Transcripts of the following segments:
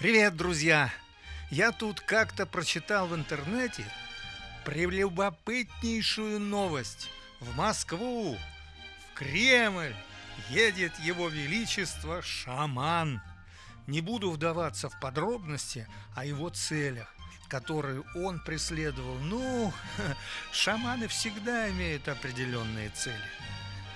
Привет, друзья! Я тут как-то прочитал в интернете прелюбопытнейшую новость. В Москву, в Кремль едет его величество шаман. Не буду вдаваться в подробности о его целях, которые он преследовал. Ну, шаманы всегда имеют определенные цели.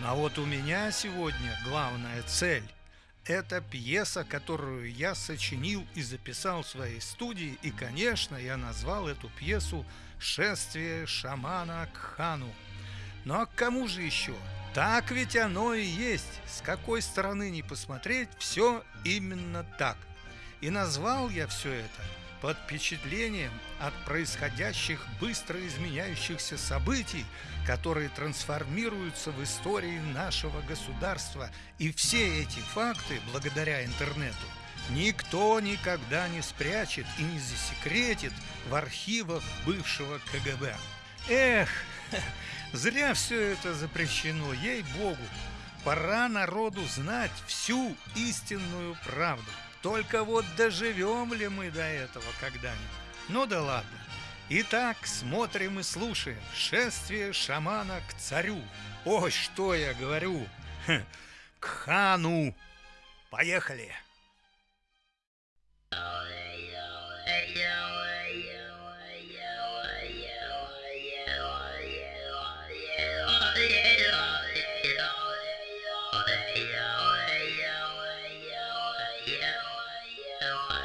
Ну, а вот у меня сегодня главная цель – это пьеса, которую я сочинил и записал в своей студии, и, конечно, я назвал эту пьесу «Шествие шамана к хану». Ну а к кому же еще? Так ведь оно и есть. С какой стороны не посмотреть, все именно так. И назвал я все это под впечатлением от происходящих быстро изменяющихся событий, которые трансформируются в истории нашего государства. И все эти факты, благодаря интернету, никто никогда не спрячет и не засекретит в архивах бывшего КГБ. Эх, зря все это запрещено, ей-богу. Пора народу знать всю истинную правду. Только вот доживем ли мы до этого когда-нибудь? Ну да ладно. Итак, смотрим и слушаем. Шествие шамана к царю. Ой, что я говорю? Хм, к хану. Поехали. Поехали. so